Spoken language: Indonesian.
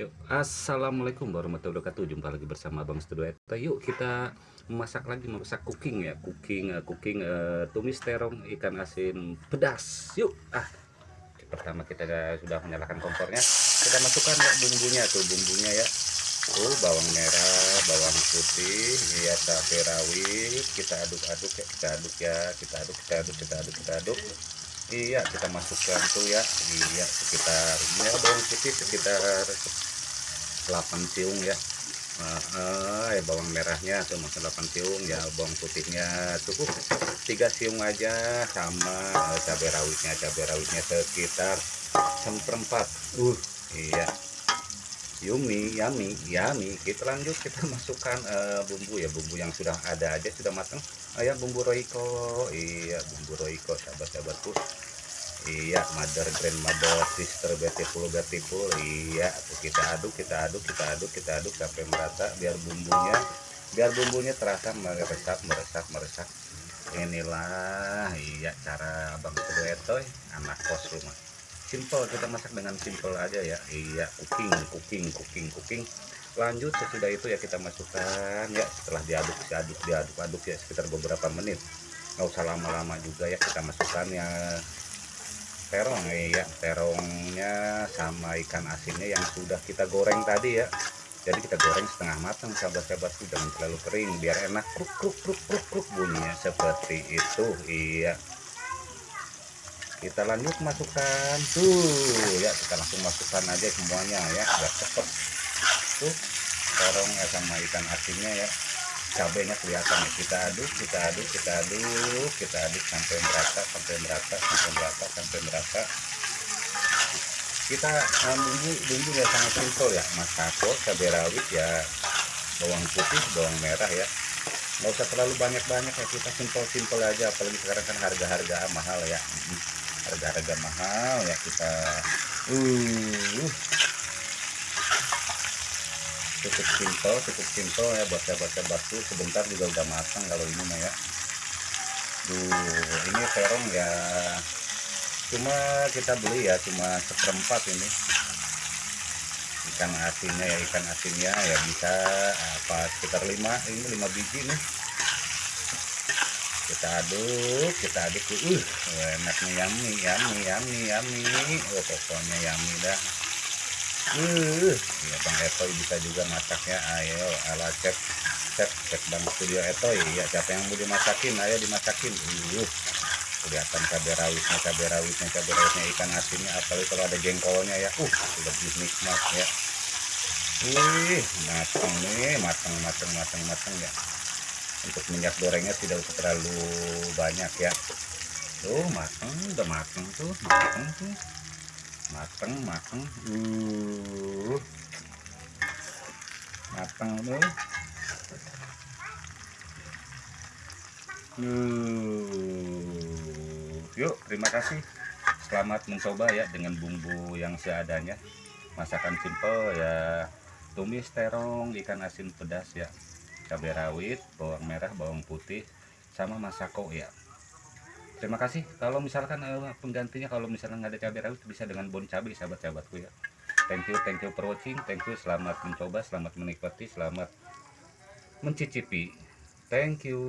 Yuk, assalamualaikum warahmatullahi wabarakatuh. Jumpa lagi bersama Bang Studio Eta. Yuk kita memasak lagi, memasak cooking ya, cooking, uh, cooking uh, tumis terong ikan asin pedas. Yuk, ah pertama kita sudah menyalakan kompornya. Kita masukkan ya bumbunya tuh, bumbunya ya. Tuh bawang merah, bawang putih, ya cabai rawit. Kita aduk-aduk ya, kita aduk ya, kita aduk, kita aduk, kita aduk, kita aduk. Kita aduk iya kita masukkan tuh ya iya sekitar ya bawang putih sekitar 8 siung ya. Uh, bawang merahnya masuk 8 siung ya bawang putihnya. Cukup tiga siung aja sama uh, cabai rawitnya. Cabai rawitnya sekitar seperempat uh iya. Yummy yummy yummy. Kita lanjut kita masukkan uh, bumbu ya bumbu yang sudah ada aja sudah matang. Uh, ya bumbu roiko iya bumbu roiko sahabat-sahabatku iya mother grandmother sister beautiful beautiful. Iya kita aduk kita aduk kita aduk kita aduk sampai merata biar bumbunya biar bumbunya terasa meresap meresap meresap. Inilah iya cara abang Keduetoy anak kos rumah. Simple kita masak dengan simple aja ya. Iya cooking cooking cooking cooking. Lanjut sesudah itu ya kita masukkan ya setelah diaduk diaduk diaduk aduk ya sekitar beberapa menit. Nggak usah lama-lama juga ya kita masukkan ya terong ya terongnya sama ikan asinnya yang sudah kita goreng tadi ya. Jadi kita goreng setengah matang sahabat-sahabat jangan terlalu kering biar enak. Kruk kruk kruk kruk kruk bunyinya seperti itu iya. Kita lanjut masukkan tuh ya. Kita langsung masukkan aja semuanya ya. Biar cepet. Tuh terong ya sama ikan asinnya ya cabenya kelihatan. Kita aduk kita aduk kita aduk kita aduk sampai merata sampai merata sampai merata sampai merata. Kita uh, bumbu bumbu ya sangat simpel ya. Masako cabai rawit ya bawang putih bawang merah ya. Nggak usah terlalu banyak-banyak ya kita simpel-simpel aja. Apalagi sekarang kan harga-harga mahal ya. Harga-harga mahal ya kita. Uh cukup simpel cukup simpel ya baca-baca batu. Sebentar juga udah matang kalau ini mah ya. Duh, ini terong ya. Cuma kita beli ya cuma seperempat ini. Ikan asinnya ya ikan asinnya ya bisa apa sekitar lima ini lima biji nih. Kita aduk kita aduk. Uh enaknya yummy yummy yummy yummy. Oh pokoknya yummy dah uh ya bang Etoy bisa juga masaknya ayo ala cek cek cek bang studio Etoy ya siapa yang mau dimasakin? Ayo dimasakin. Uh kelihatan cabai rawitnya cabai rawitnya cabai rawitnya ikan asinnya apalagi kalau ada jengkolnya ya. Uh lebih nikmat ya. Wih matang nih matang matang matang matang ya. Untuk minyak gorengnya tidak usah terlalu banyak ya. Tuh matang udah matang tuh matang tuh mateng mateng. Uh. Mateng tuh uh. Yuk terima kasih. Selamat mencoba ya dengan bumbu yang seadanya. Masakan simple ya. Tumis terong ikan asin pedas ya. Cabai rawit bawang merah bawang putih sama masako ya terima kasih. Kalau misalkan uh, penggantinya kalau misalnya nggak ada cabai rawit bisa dengan bon cabai sahabat-sahabatku ya. Thank you thank you for watching. Thank you selamat mencoba selamat menikmati selamat mencicipi. Thank you